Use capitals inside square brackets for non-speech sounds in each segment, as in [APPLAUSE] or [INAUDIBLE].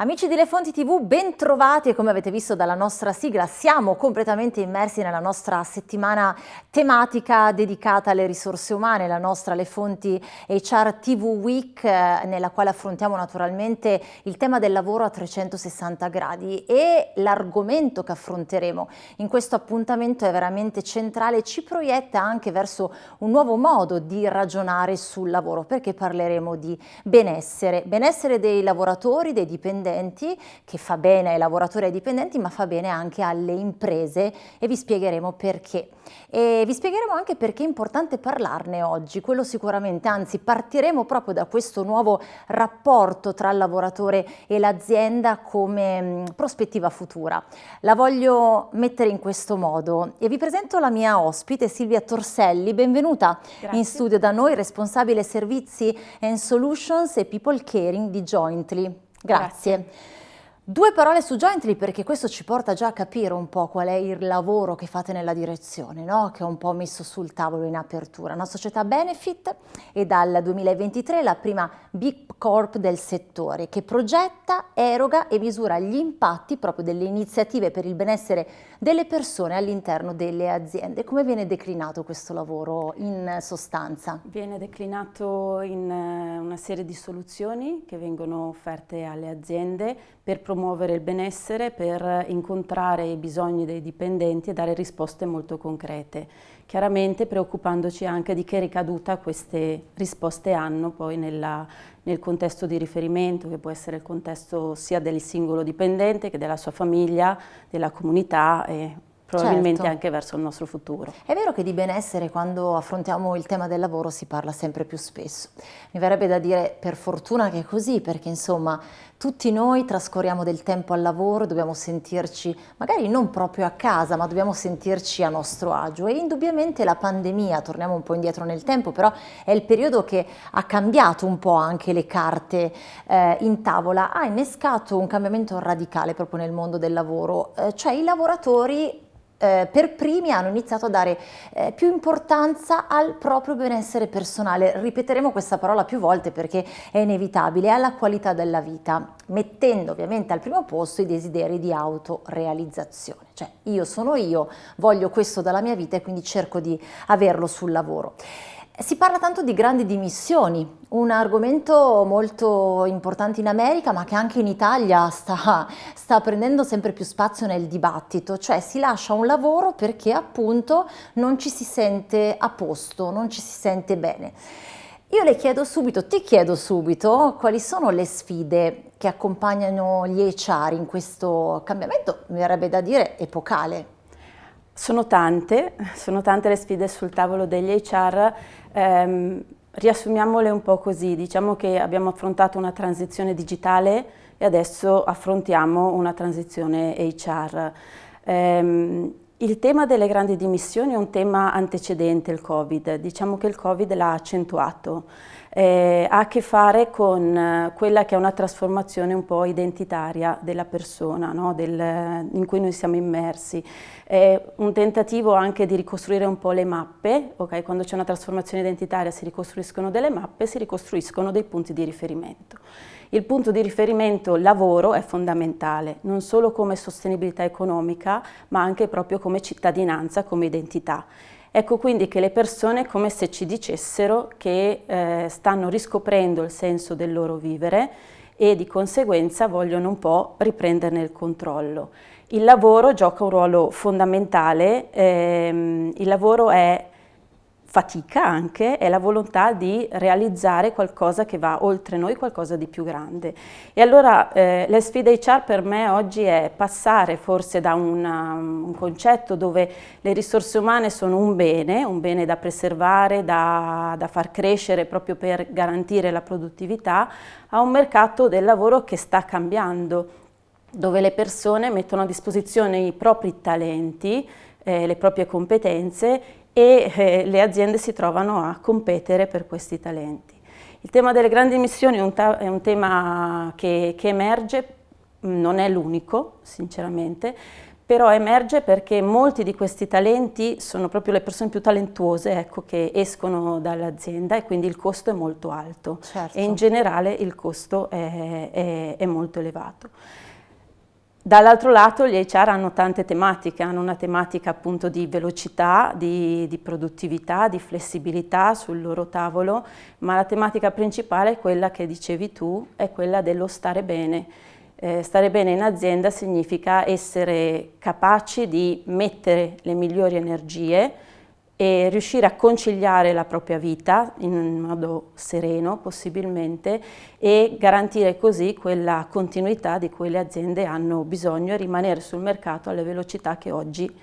Amici di Le Fonti TV, ben trovati e come avete visto dalla nostra sigla siamo completamente immersi nella nostra settimana tematica dedicata alle risorse umane, la nostra Le Fonti HR TV Week eh, nella quale affrontiamo naturalmente il tema del lavoro a 360 gradi e l'argomento che affronteremo. In questo appuntamento è veramente centrale, ci proietta anche verso un nuovo modo di ragionare sul lavoro perché parleremo di benessere, benessere dei lavoratori, dei dipendenti dipendenti, che fa bene ai lavoratori e ai dipendenti, ma fa bene anche alle imprese e vi spiegheremo perché. E vi spiegheremo anche perché è importante parlarne oggi, quello sicuramente, anzi partiremo proprio da questo nuovo rapporto tra il lavoratore e l'azienda come mh, prospettiva futura. La voglio mettere in questo modo e vi presento la mia ospite Silvia Torselli, benvenuta Grazie. in studio da noi, responsabile servizi and solutions e people caring di Jointly. Grazie. Grazie. Due parole su Jointly perché questo ci porta già a capire un po' qual è il lavoro che fate nella direzione, no? che ho un po' messo sul tavolo in apertura. Una società benefit e dal 2023 la prima Big Corp del settore che progetta, eroga e misura gli impatti proprio delle iniziative per il benessere delle persone all'interno delle aziende. Come viene declinato questo lavoro in sostanza? Viene declinato in eh, una serie di soluzioni che vengono offerte alle aziende per promuovere il benessere, per incontrare i bisogni dei dipendenti e dare risposte molto concrete. Chiaramente preoccupandoci anche di che ricaduta queste risposte hanno poi nella, nel contesto di riferimento, che può essere il contesto sia del singolo dipendente che della sua famiglia, della comunità e probabilmente certo. anche verso il nostro futuro. È vero che di benessere quando affrontiamo il tema del lavoro si parla sempre più spesso. Mi verrebbe da dire per fortuna che è così, perché insomma tutti noi trascorriamo del tempo al lavoro, dobbiamo sentirci magari non proprio a casa, ma dobbiamo sentirci a nostro agio e indubbiamente la pandemia, torniamo un po' indietro nel tempo, però è il periodo che ha cambiato un po' anche le carte eh, in tavola, ha innescato un cambiamento radicale proprio nel mondo del lavoro, eh, cioè i lavoratori eh, per primi hanno iniziato a dare eh, più importanza al proprio benessere personale. Ripeteremo questa parola più volte perché è inevitabile, alla qualità della vita, mettendo ovviamente al primo posto i desideri di autorealizzazione. Cioè io sono io, voglio questo dalla mia vita e quindi cerco di averlo sul lavoro. Si parla tanto di grandi dimissioni, un argomento molto importante in America ma che anche in Italia sta, sta, prendendo sempre più spazio nel dibattito, cioè si lascia un lavoro perché appunto non ci si sente a posto, non ci si sente bene. Io le chiedo subito, ti chiedo subito, quali sono le sfide che accompagnano gli HR in questo cambiamento, mi verrebbe da dire, epocale? Sono tante, sono tante le sfide sul tavolo degli HR, ehm, riassumiamole un po' così, diciamo che abbiamo affrontato una transizione digitale e adesso affrontiamo una transizione HR. Ehm, il tema delle grandi dimissioni è un tema antecedente al Covid, diciamo che il Covid l'ha accentuato eh, ha a che fare con eh, quella che è una trasformazione un po' identitaria della persona no? Del, in cui noi siamo immersi. È un tentativo anche di ricostruire un po' le mappe, okay? quando c'è una trasformazione identitaria si ricostruiscono delle mappe, si ricostruiscono dei punti di riferimento. Il punto di riferimento lavoro è fondamentale, non solo come sostenibilità economica, ma anche proprio come cittadinanza, come identità. Ecco quindi che le persone come se ci dicessero che eh, stanno riscoprendo il senso del loro vivere e di conseguenza vogliono un po' riprenderne il controllo. Il lavoro gioca un ruolo fondamentale, ehm, il lavoro è fatica anche è la volontà di realizzare qualcosa che va oltre noi, qualcosa di più grande. E allora eh, la sfida HR per me oggi è passare forse da una, un concetto dove le risorse umane sono un bene, un bene da preservare, da, da far crescere proprio per garantire la produttività, a un mercato del lavoro che sta cambiando, dove le persone mettono a disposizione i propri talenti, eh, le proprie competenze e eh, le aziende si trovano a competere per questi talenti. Il tema delle grandi emissioni è un, è un tema che, che emerge, non è l'unico sinceramente, però emerge perché molti di questi talenti sono proprio le persone più talentuose ecco, che escono dall'azienda e quindi il costo è molto alto certo. e in generale il costo è, è, è molto elevato. Dall'altro lato gli HR hanno tante tematiche, hanno una tematica appunto di velocità, di, di, produttività, di flessibilità sul loro tavolo, ma la tematica principale è quella che dicevi tu, è quella dello stare bene. Eh, stare bene in azienda significa essere capaci di mettere le migliori energie e riuscire a conciliare la propria vita in modo sereno possibilmente e garantire così quella continuità di cui le aziende hanno bisogno e rimanere sul mercato alle velocità che oggi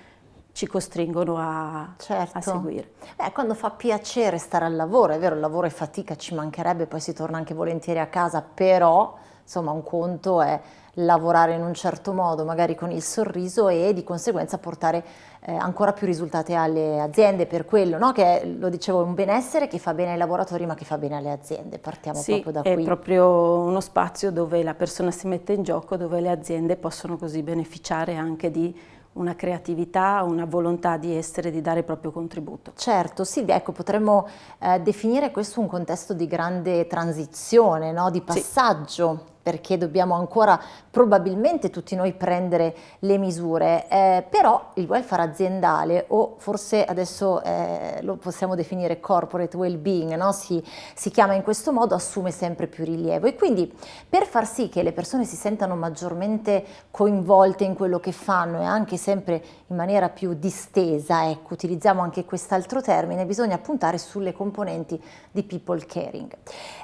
ci costringono a, certo. a seguire. Beh, quando fa piacere stare al lavoro, è vero il lavoro è fatica, ci mancherebbe, poi si torna anche volentieri a casa, però insomma un conto è lavorare in un certo modo, magari con il sorriso e di conseguenza portare eh, ancora più risultati alle aziende per quello, no? che è, lo dicevo, un benessere che fa bene ai lavoratori ma che fa bene alle aziende, partiamo sì, proprio da qui. è proprio uno spazio dove la persona si mette in gioco, dove le aziende possono così beneficiare anche di una creatività, una volontà di essere, di dare il proprio contributo. Certo, sì, ecco, potremmo eh, definire questo un contesto di grande transizione, no? di passaggio. Sì perché dobbiamo ancora probabilmente tutti noi prendere le misure, eh, però il welfare aziendale o forse adesso eh, lo possiamo definire corporate well-being, no? si, si chiama in questo modo, assume sempre più rilievo e quindi per far sì che le persone si sentano maggiormente coinvolte in quello che fanno e anche sempre in maniera più distesa, ecco, utilizziamo anche quest'altro termine, bisogna puntare sulle componenti di people caring.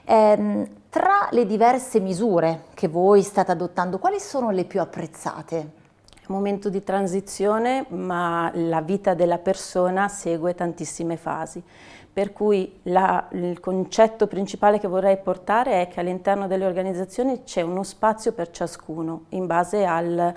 Eh, tra le diverse misure che voi state adottando, quali sono le più apprezzate? È un momento di transizione, ma la vita della persona segue tantissime fasi. Per cui la, il concetto principale che vorrei portare è che all'interno delle organizzazioni c'è uno spazio per ciascuno, in base al,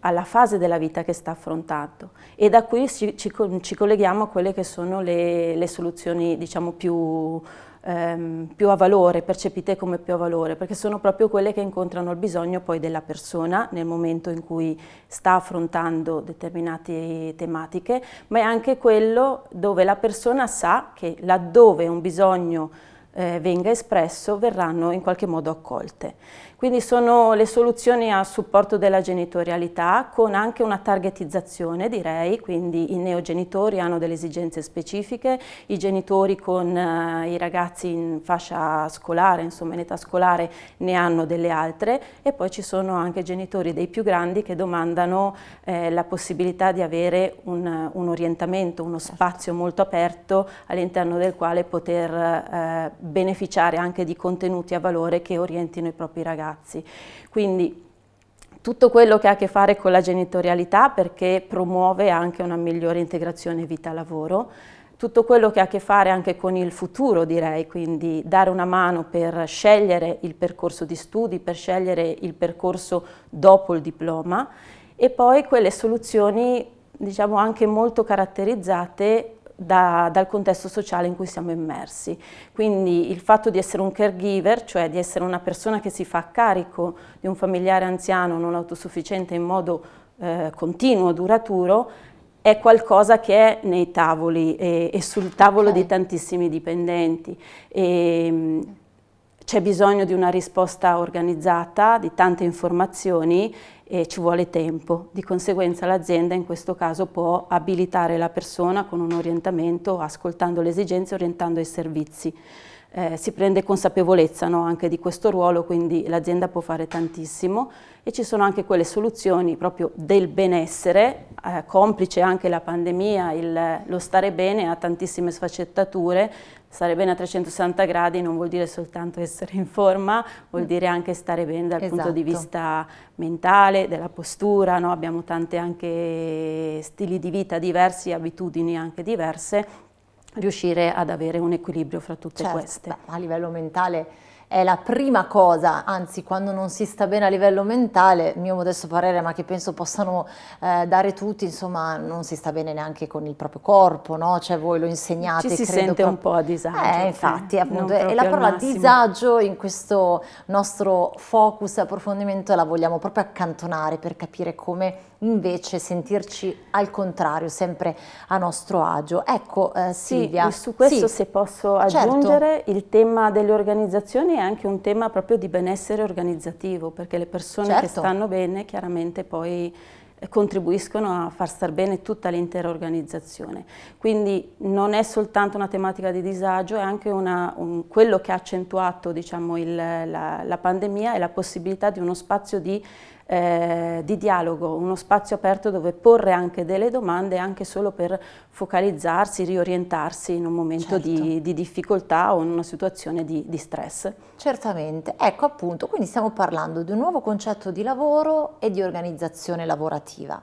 alla fase della vita che sta affrontando e da qui ci, ci, ci colleghiamo a quelle che sono le, le soluzioni diciamo più ehm, più a valore, percepite come più a valore, perché sono proprio quelle che incontrano il bisogno poi della persona nel momento in cui sta affrontando determinate tematiche, ma è anche quello dove la persona sa che laddove un bisogno eh, venga espresso verranno in qualche modo accolte. Quindi sono le soluzioni a supporto della genitorialità con anche una targetizzazione direi, quindi i neogenitori hanno delle esigenze specifiche, i genitori con eh, i ragazzi in fascia scolare, insomma in età scolare ne hanno delle altre. E poi ci sono anche genitori dei più grandi che domandano eh, la possibilità di avere un, un orientamento, uno spazio molto aperto all'interno del quale poter eh, beneficiare anche di contenuti a valore che orientino i propri ragazzi ragazzi. Quindi tutto quello che ha a che fare con la genitorialità perché promuove anche una migliore integrazione vita-lavoro, tutto quello che ha a che fare anche con il futuro direi, quindi dare una mano per scegliere il percorso di studi, per scegliere il percorso dopo il diploma e poi quelle soluzioni diciamo anche molto caratterizzate da, dal contesto sociale in cui siamo immersi. Quindi il fatto di essere un caregiver, cioè di essere una persona che si fa carico di un familiare anziano non autosufficiente in modo eh, continuo, duraturo, è qualcosa che è nei tavoli e, e sul tavolo okay. di tantissimi dipendenti. C'è bisogno di una risposta organizzata, di tante informazioni e ci vuole tempo. Di conseguenza l'azienda in questo caso può abilitare la persona con un orientamento, ascoltando le esigenze, orientando i servizi. Eh, si prende consapevolezza no, anche di questo ruolo, quindi l'azienda può fare tantissimo e ci sono anche quelle soluzioni proprio del benessere, eh, complice anche la pandemia, il, lo stare bene ha tantissime sfaccettature, stare bene a 360 gradi non vuol dire soltanto essere in forma, vuol mm. dire anche stare bene dal esatto. punto di esatto. vista mentale, della postura, no? abbiamo tanti anche stili di vita diversi, abitudini anche diverse, riuscire ad avere un equilibrio fra tutte certo, queste. Beh, a livello mentale è la prima cosa, anzi quando non si sta bene a livello mentale, mio modesto parere, ma che penso possano eh, dare tutti, insomma non si sta bene neanche con il proprio corpo, no? Cioè voi lo insegnate. Ci si sente un po' a disagio. Eh, infatti, appunto, e la parola disagio in questo nostro focus e approfondimento la vogliamo proprio accantonare per capire come invece sentirci al contrario, sempre a nostro agio. Ecco eh, Silvia. Sì, su questo sì. se posso certo. aggiungere, certo. il tema delle organizzazioni è anche un tema proprio di benessere organizzativo, perché le persone certo. che stanno bene chiaramente poi eh, contribuiscono a far star bene tutta l'intera organizzazione. Quindi non è soltanto una tematica di disagio, è anche una, un, quello che ha accentuato diciamo, il, la, la pandemia è la possibilità di uno spazio di eh, di dialogo, uno spazio aperto dove porre anche delle domande anche solo per focalizzarsi, riorientarsi in un momento certo. di, di, difficoltà o in una situazione di, di stress. Certamente, ecco appunto, quindi stiamo parlando di un nuovo concetto di lavoro e di organizzazione lavorativa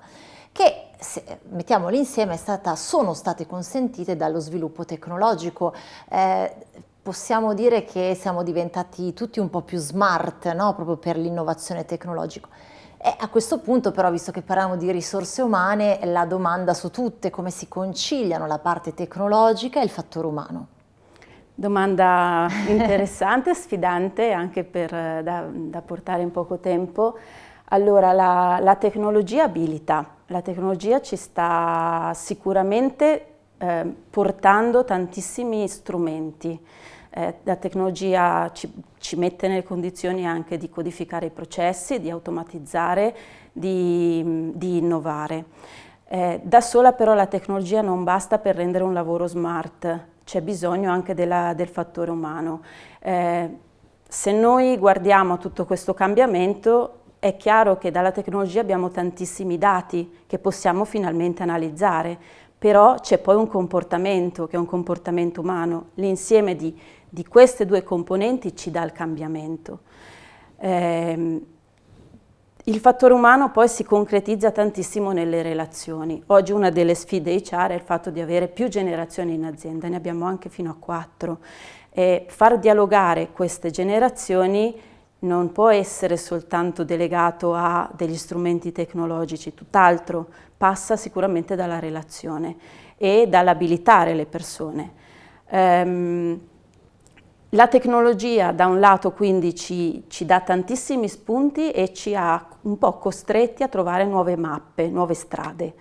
che se, mettiamoli insieme stata, sono state consentite dallo sviluppo tecnologico. Eh, possiamo dire che siamo diventati tutti un po' più smart no? proprio per l'innovazione tecnologica. E a questo punto però, visto che parliamo di risorse umane, la domanda su tutte, come si conciliano la parte tecnologica e il fattore umano? Domanda [LAUGHS] interessante, sfidante anche per, da, da, portare in poco tempo. Allora, la, la, tecnologia abilita, la tecnologia ci sta sicuramente eh, portando tantissimi strumenti eh, la tecnologia ci, ci, mette nelle condizioni anche di codificare i processi, di automatizzare, di, di innovare. Eh, da sola però la tecnologia non basta per rendere un lavoro smart, c'è bisogno anche della, del fattore umano. Eh, se noi guardiamo tutto questo cambiamento è chiaro che dalla tecnologia abbiamo tantissimi dati che possiamo finalmente analizzare, però c'è poi un comportamento che è un comportamento umano, l'insieme di di queste due componenti ci dà il cambiamento. Eh, il fattore umano poi si concretizza tantissimo nelle relazioni. Oggi una delle sfide HR è il fatto di avere più generazioni in azienda, ne abbiamo anche fino a quattro. E far dialogare queste generazioni non può essere soltanto delegato a degli strumenti tecnologici, tutt'altro passa sicuramente dalla relazione e dall'abilitare le persone. Um, la tecnologia da un lato quindi ci, ci, dà tantissimi spunti e ci ha un po' costretti a trovare nuove mappe, nuove strade.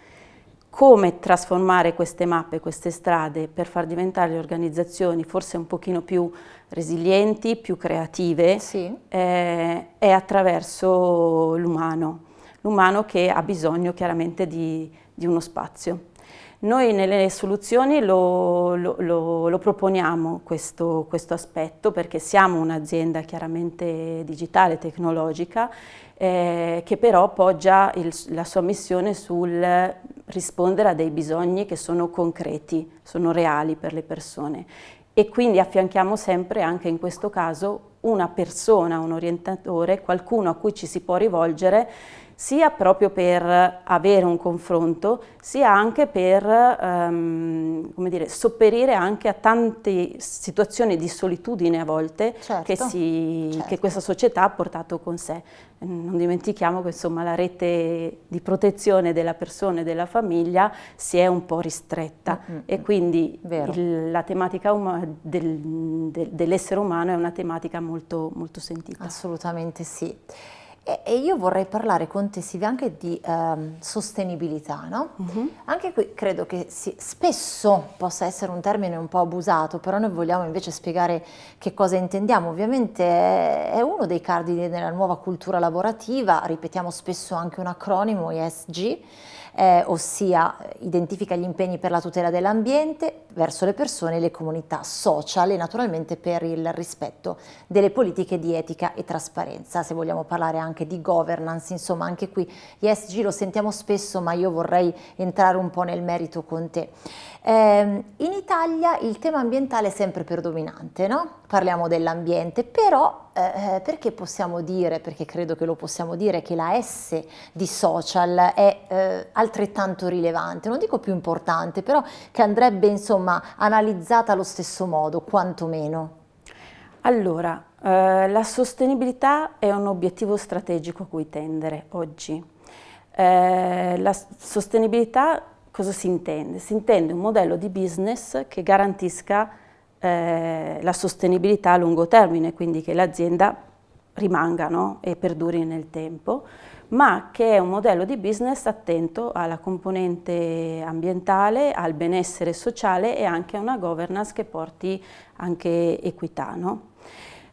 Come trasformare queste mappe, queste strade per far diventare le organizzazioni forse un pochino più resilienti, più creative, sì. eh, è attraverso l'umano, l'umano che ha bisogno chiaramente di, di uno spazio. Noi nelle soluzioni lo, lo, lo, lo proponiamo questo, questo, aspetto perché siamo un'azienda chiaramente digitale, tecnologica, eh, che però poggia il, la sua missione sul rispondere a dei bisogni che sono concreti, sono reali per le persone. E quindi affianchiamo sempre anche in questo caso una persona, un orientatore, qualcuno a cui ci si può rivolgere sia proprio per avere un confronto, sia anche per um, dire, sopperire anche a tante situazioni di solitudine a volte certo, che, si, certo. che, questa società ha portato con sé. Non dimentichiamo che insomma, la rete di protezione della persona e della famiglia si è un po' ristretta mm -hmm. e quindi il, la tematica del, del, dell'essere umano è una tematica molto, molto sentita. Assolutamente sì. E, io vorrei parlare con te Silvia anche di um, sostenibilità, no? Uh mhm. -huh. Anche qui credo che si, spesso possa essere un termine un po' abusato, però noi vogliamo invece spiegare che cosa intendiamo. Ovviamente è uno dei cardini della nuova cultura lavorativa, ripetiamo spesso anche un acronimo, ESG, eh, ossia identifica gli impegni per la tutela dell'ambiente verso le persone e le comunità social e naturalmente per il rispetto delle politiche di etica e trasparenza. Se vogliamo parlare anche di governance, insomma anche qui ESG lo sentiamo spesso ma io vorrei entrare un po' nel merito con te. Eh, in Italia il tema ambientale è sempre predominante, no? Parliamo dell'ambiente, però eh, perché possiamo dire, perché credo che lo possiamo dire, che la S di social è eh, altrettanto rilevante, non dico più importante, però che andrebbe insomma analizzata allo stesso modo, quantomeno? Allora, Eh, la sostenibilità è un obiettivo strategico a cui tendere oggi. Eh, la sostenibilità cosa si intende? Si intende un modello di business che garantisca eh, la sostenibilità a lungo termine, quindi che l'azienda rimanga no? e perduri nel tempo, ma che è un modello di business attento alla componente ambientale, al benessere sociale e anche a una governance che porti anche equità. No?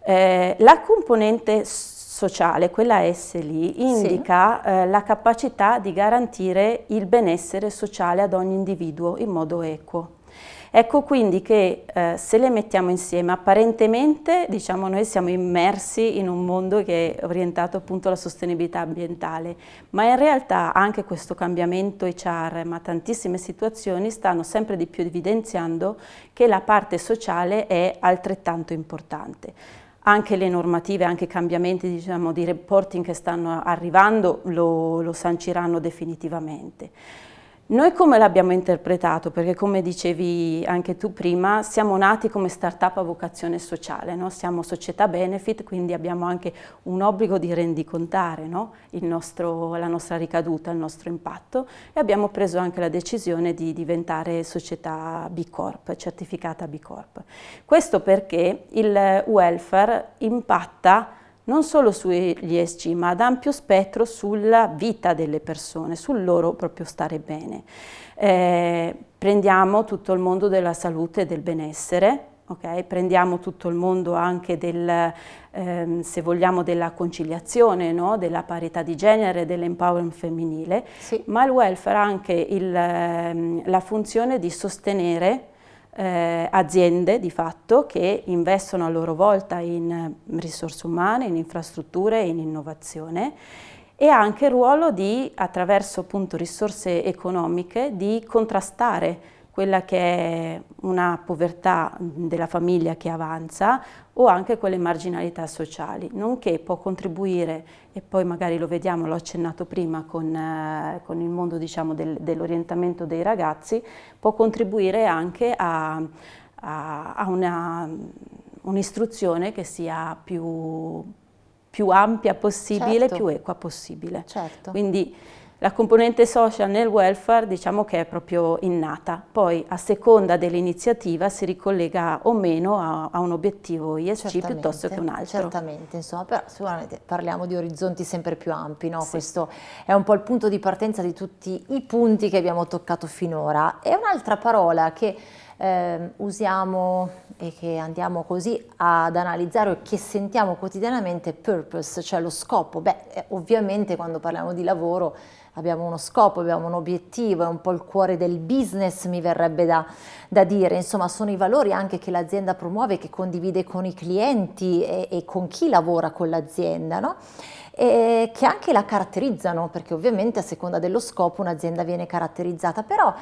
Eh, la componente sociale, quella S lì, indica sì. eh, la capacità di garantire il benessere sociale ad ogni individuo in modo equo. Ecco quindi che eh, se le mettiamo insieme, apparentemente diciamo noi siamo immersi in un mondo che è orientato appunto alla sostenibilità ambientale, ma in realtà anche questo cambiamento HR, ma tantissime situazioni stanno sempre di più evidenziando che la parte sociale è altrettanto importante anche le normative, anche i cambiamenti diciamo, di reporting che stanno arrivando lo, lo sanciranno definitivamente. Noi come l'abbiamo interpretato? Perché come dicevi anche tu prima, siamo nati come startup a vocazione sociale, no? siamo società benefit, quindi abbiamo anche un obbligo di rendicontare no? nostro, la nostra ricaduta, il nostro impatto e abbiamo preso anche la decisione di diventare società B Corp, certificata B Corp. Questo perché il welfare impatta non solo sugli ESG, ma ad ampio spettro sulla vita delle persone, sul loro proprio stare bene. Eh, prendiamo tutto il mondo della salute e del benessere, okay? prendiamo tutto il mondo anche del, ehm, se vogliamo, della conciliazione, no? della parità di genere, dell'empowerment femminile, sì. ma il welfare ha anche il, ehm, la funzione di sostenere eh, aziende di fatto che investono a loro volta in eh, risorse umane, in infrastrutture in innovazione e anche il ruolo di, attraverso appunto risorse economiche, di contrastare quella che è una povertà della famiglia che avanza o anche quelle marginalità sociali, nonché può contribuire, e poi magari lo vediamo, l'ho accennato prima con, eh, con il mondo diciamo, del, dell'orientamento dei ragazzi, può contribuire anche a, a, a un'istruzione che sia più, più ampia possibile, certo. più equa possibile. Certo. Quindi la componente social nel welfare diciamo che è proprio innata, poi a seconda dell'iniziativa si ricollega o meno a, a un obiettivo ISC certamente, piuttosto che un altro. Certamente, insomma, però sicuramente parliamo di orizzonti sempre più ampi, no? Sì. questo è un po' il punto di partenza di tutti i punti che abbiamo toccato finora. E un'altra parola che eh, usiamo e che andiamo così ad analizzare o che sentiamo quotidianamente purpose, cioè lo scopo. Beh, eh, ovviamente quando parliamo di lavoro abbiamo uno scopo, abbiamo un obiettivo, è un po' il cuore del business mi verrebbe da, da dire, insomma sono i valori anche che l'azienda promuove, che condivide con i clienti e, e con chi lavora con l'azienda, no? e che anche la caratterizzano, perché ovviamente a seconda dello scopo un'azienda viene caratterizzata, però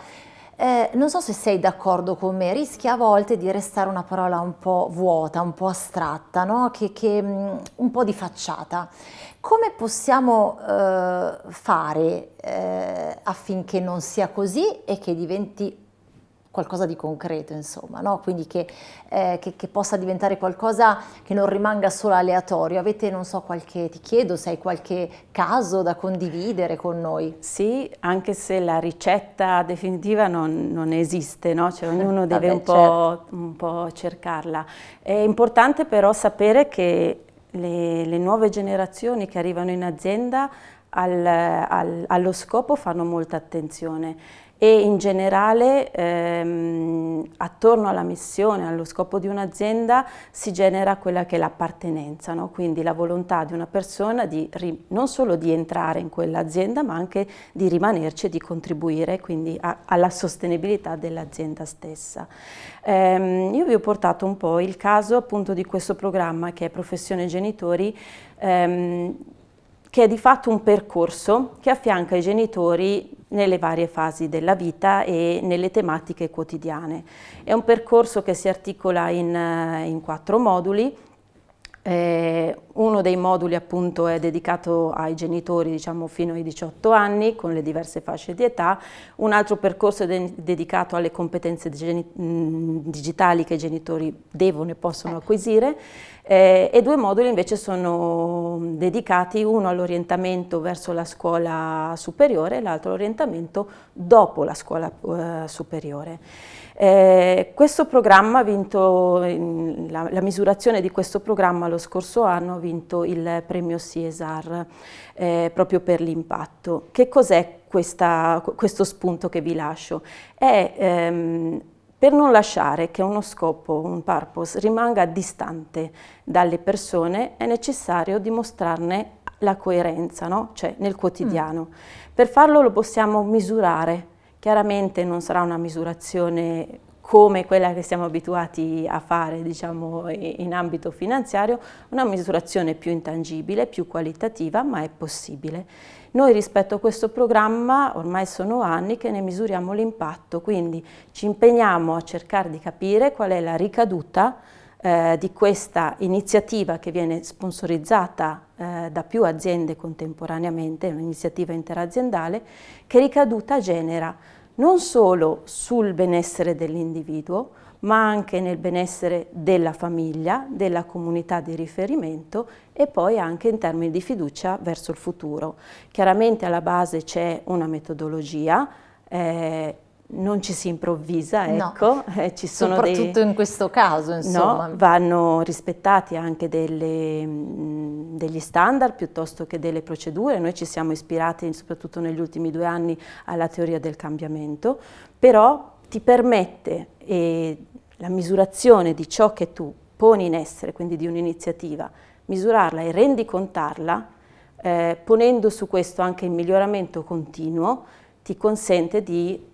eh, non so se sei d'accordo con me, rischia a volte di restare una parola un po' vuota, un po' astratta, no? che, che, mm, un po' di facciata. Come possiamo eh, fare eh, affinché non sia così e che diventi qualcosa di concreto, insomma, no? quindi che, eh, che, che, possa diventare qualcosa che non rimanga solo aleatorio. Avete, non so, qualche, ti chiedo se hai qualche caso da condividere con noi. Sì, anche se la ricetta definitiva non, non esiste, no? cioè, ognuno [LAUGHS] deve Vabbè, un, po', certo. un po' cercarla. È importante però sapere che le, le nuove generazioni che arrivano in azienda al, al, allo scopo fanno molta attenzione e in generale ehm, attorno alla missione, allo scopo di un'azienda si genera quella che è l'appartenenza, no? quindi la volontà di una persona di non solo di entrare in quell'azienda ma anche di rimanerci e di contribuire quindi alla sostenibilità dell'azienda stessa. Ehm, io vi ho portato un po' il caso appunto di questo programma che è Professione Genitori ehm, che è di fatto un percorso che affianca i genitori nelle varie fasi della vita e nelle tematiche quotidiane. È un percorso che si articola in, eh, in quattro moduli, eh, uno dei moduli appunto è dedicato ai genitori diciamo fino ai 18 anni con le diverse fasce di età, un altro percorso è de dedicato alle competenze digitali che i genitori devono e possono acquisire. Eh, e due moduli invece sono dedicati uno all'orientamento verso la scuola superiore e l'altro all'orientamento dopo la scuola eh, superiore. Eh, questo programma ha vinto, la, la, misurazione di questo programma lo scorso anno ha vinto il premio CESAR eh, proprio per l'impatto. Che cos'è questo spunto che vi lascio? È ehm, per non lasciare che uno scopo, un purpose, rimanga distante dalle persone è necessario dimostrarne la coerenza, no? cioè nel quotidiano. Mm. Per farlo lo possiamo misurare, Chiaramente non sarà una misurazione come quella che siamo abituati a fare diciamo, in ambito finanziario, una misurazione più intangibile, più qualitativa, ma è possibile. Noi rispetto a questo programma ormai sono anni che ne misuriamo l'impatto, quindi ci impegniamo a cercare di capire qual è la ricaduta eh, di questa iniziativa che viene sponsorizzata eh, da più aziende contemporaneamente, un'iniziativa interaziendale, che ricaduta genera non solo sul benessere dell'individuo, ma anche nel benessere della famiglia, della comunità di riferimento e poi anche in termini di fiducia verso il futuro. Chiaramente alla base c'è una metodologia, eh, non ci si improvvisa, ecco, no. [LAUGHS] eh, ci sono soprattutto dei, in questo caso, insomma. No, vanno rispettati anche delle, mh, degli standard piuttosto che delle procedure, noi ci siamo ispirati soprattutto negli ultimi due anni alla teoria del cambiamento, però ti permette eh, la misurazione di ciò che tu poni in essere, quindi di un'iniziativa, misurarla e rendicontarla, eh, ponendo su questo anche il miglioramento continuo, ti consente di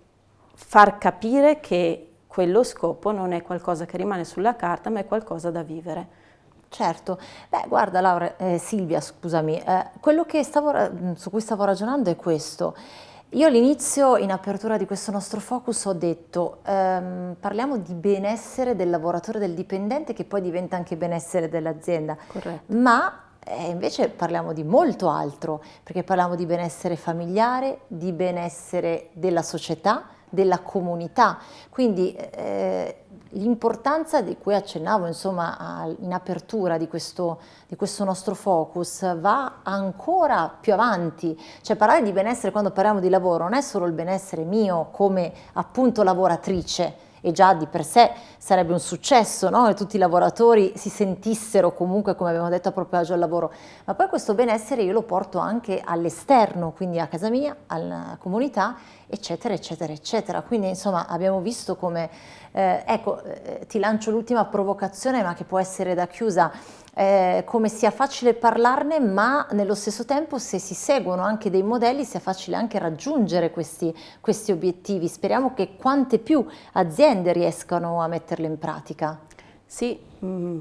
far capire che quello scopo non è qualcosa che rimane sulla carta, ma è qualcosa da vivere. Certo, beh guarda Laura, eh, Silvia scusami, eh, quello stavo, su cui stavo ragionando è questo, io all'inizio in apertura di questo nostro focus ho detto ehm, parliamo di benessere del lavoratore del dipendente che poi diventa anche benessere dell'azienda, ma eh, invece parliamo di molto altro perché parliamo di benessere familiare, di benessere della società, della comunità. Quindi eh, l'importanza di cui accennavo insomma, in apertura di questo, di questo, nostro focus va ancora più avanti. Cioè parlare di benessere quando parliamo di lavoro non è solo il benessere mio come appunto lavoratrice, e già di per sé sarebbe un successo no? che tutti i lavoratori si sentissero comunque, come abbiamo detto, a proprio agio al lavoro, ma poi questo benessere io lo porto anche all'esterno, quindi a casa mia, alla comunità, eccetera, eccetera, eccetera. Quindi insomma abbiamo visto come, eh, ecco, eh, ti lancio l'ultima provocazione, ma che può essere da chiusa, eh, come sia facile parlarne ma nello stesso tempo se si seguono anche dei modelli sia facile anche raggiungere questi, questi obiettivi. Speriamo che quante più aziende riescano a metterle in pratica. Sì,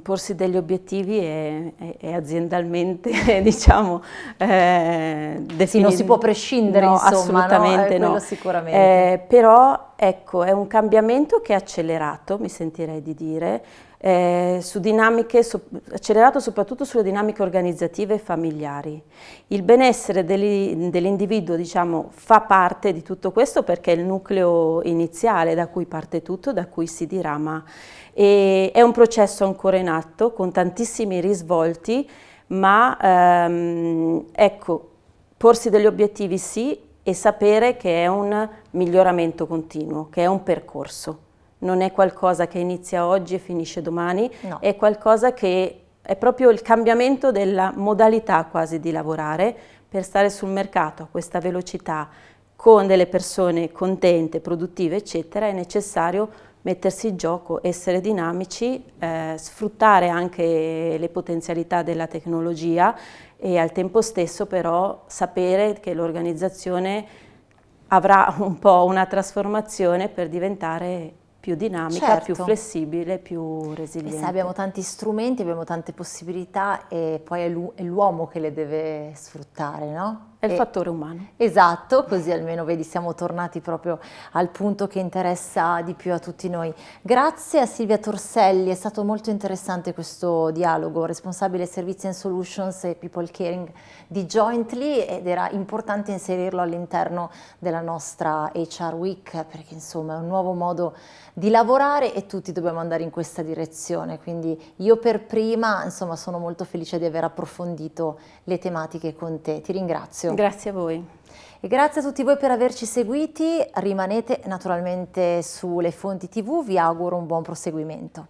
porsi degli obiettivi è, è, è aziendalmente, [LAUGHS] diciamo, eh. Sì, non si può prescindere, no, insomma, assolutamente no, eh, no. sicuramente. Eh, però, ecco, è un cambiamento che è accelerato, mi sentirei di dire, eh, su dinamiche, so, accelerato soprattutto sulle dinamiche organizzative e familiari. Il benessere dell'individuo diciamo, fa parte di tutto questo perché è il nucleo iniziale da cui parte tutto, da cui si dirama. E è un processo ancora in atto con tantissimi risvolti, ma ehm, ecco, porsi degli obiettivi sì e sapere che è un miglioramento continuo, che è un percorso non è qualcosa che inizia oggi e finisce domani, no. è qualcosa che è proprio il cambiamento della modalità quasi di lavorare per stare sul mercato a questa velocità con delle persone contente, produttive eccetera, è necessario mettersi in gioco, essere dinamici, eh, sfruttare anche le potenzialità della tecnologia e al tempo stesso però sapere che l'organizzazione avrà un po' una trasformazione per diventare più dinamica, certo. più flessibile, più resiliente. E abbiamo tanti strumenti, abbiamo tante possibilità e poi è l'uomo che le deve sfruttare, no? È il fattore umano. Esatto, così almeno vedi siamo tornati proprio al punto che interessa di più a tutti noi. Grazie a Silvia Torselli, è stato molto interessante questo dialogo, responsabile Servizi and Solutions e People Caring di Jointly ed era importante inserirlo all'interno della nostra HR Week perché insomma è un nuovo modo di lavorare e tutti dobbiamo andare in questa direzione, quindi io per prima insomma sono molto felice di aver approfondito le tematiche con te, ti ringrazio. Grazie a voi. E grazie a tutti voi per averci seguiti, rimanete naturalmente sulle fonti tv, vi auguro un buon proseguimento.